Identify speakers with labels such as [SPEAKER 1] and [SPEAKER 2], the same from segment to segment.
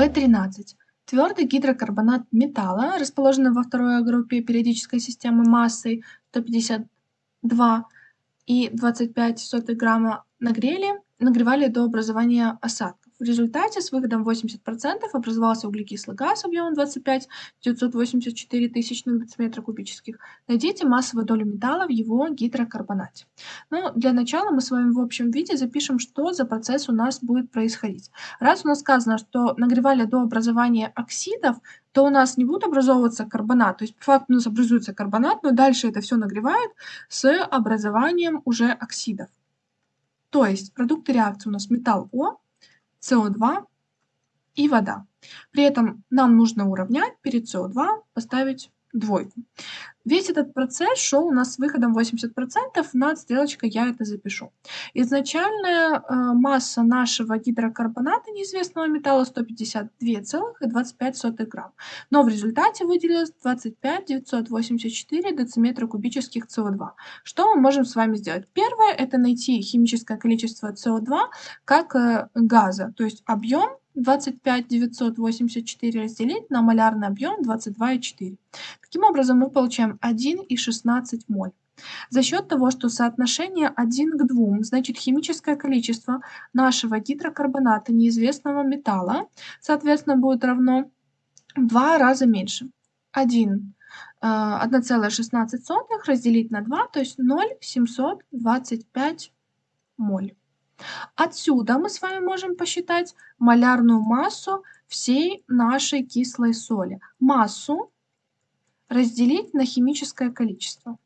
[SPEAKER 1] В13. Твердый гидрокарбонат металла, расположенный во второй группе периодической системы массой 152 и 25 грамма нагрели, нагревали до образования осадков. В результате с выходом 80% образовался углекислый газ объемом 25 984 тысячных дециметра кубических. Найдите массовую долю металла в его гидрокарбонате. Ну, для начала мы с вами в общем виде запишем, что за процесс у нас будет происходить. Раз у нас сказано, что нагревали до образования оксидов, то у нас не будет образовываться карбонат. То есть, по факту у нас образуется карбонат, но дальше это все нагревает с образованием уже оксидов. То есть продукты реакции у нас металл О, СО2 и вода. При этом нам нужно уравнять перед СО2, поставить двойку. Весь этот процесс шел у нас с выходом 80%, над стрелочкой я это запишу. Изначальная э, масса нашего гидрокарбоната неизвестного металла 152,25 грамм, но в результате выделилось 25 984 дециметра кубических СО2. Что мы можем с вами сделать? Первое – это найти химическое количество СО2 как э, газа, то есть объем 25 984 разделить на малярный объем 22,4. Таким образом, мы получаем 1,16 моль. За счет того, что соотношение 1 к 2, значит химическое количество нашего гидрокарбоната неизвестного металла, соответственно, будет равно в 2 раза меньше. 1 1,16 э, разделить на 2, то есть 0,725 моль. Отсюда мы с вами можем посчитать малярную массу всей нашей кислой соли. Массу разделить на химическое количество.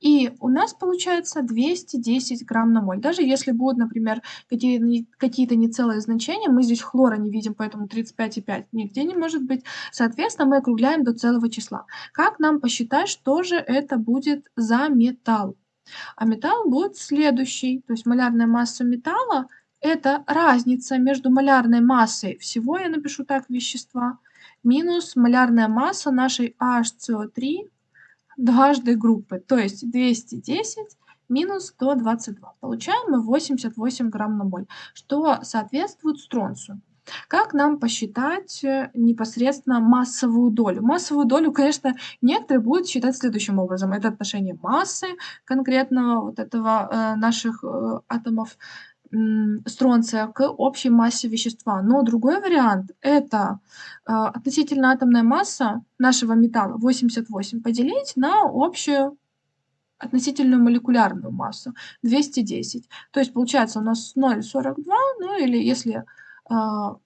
[SPEAKER 1] И у нас получается 210 грамм на моль. Даже если будут, например, какие-то нецелые значения, мы здесь хлора не видим, поэтому 35,5 нигде не может быть. Соответственно, мы округляем до целого числа. Как нам посчитать, что же это будет за металл? А металл будет следующий. То есть малярная масса металла – это разница между малярной массой всего, я напишу так, вещества, минус малярная масса нашей HCO3 дважды группы. То есть 210 минус 122. Получаем мы 88 грамм на моль, что соответствует стронцию. Как нам посчитать э, непосредственно массовую долю? Массовую долю, конечно, некоторые будут считать следующим образом. Это отношение массы конкретного вот этого э, наших э, атомов стронция к общей массе вещества. Но другой вариант – это э, относительно атомная масса нашего металла 88 поделить на общую относительную молекулярную массу 210. То есть получается у нас 0,42, ну или если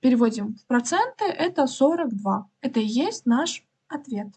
[SPEAKER 1] переводим в проценты, это 42. Это и есть наш ответ.